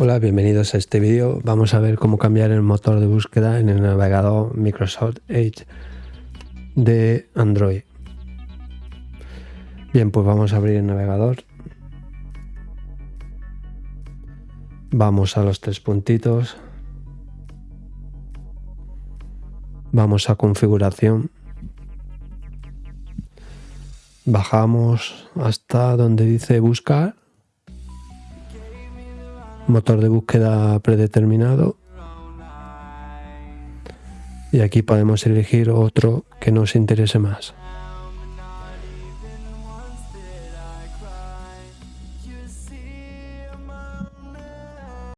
Hola, bienvenidos a este vídeo. Vamos a ver cómo cambiar el motor de búsqueda en el navegador Microsoft Edge de Android. Bien, pues vamos a abrir el navegador. Vamos a los tres puntitos. Vamos a configuración. Bajamos hasta donde dice buscar motor de búsqueda predeterminado y aquí podemos elegir otro que nos interese más.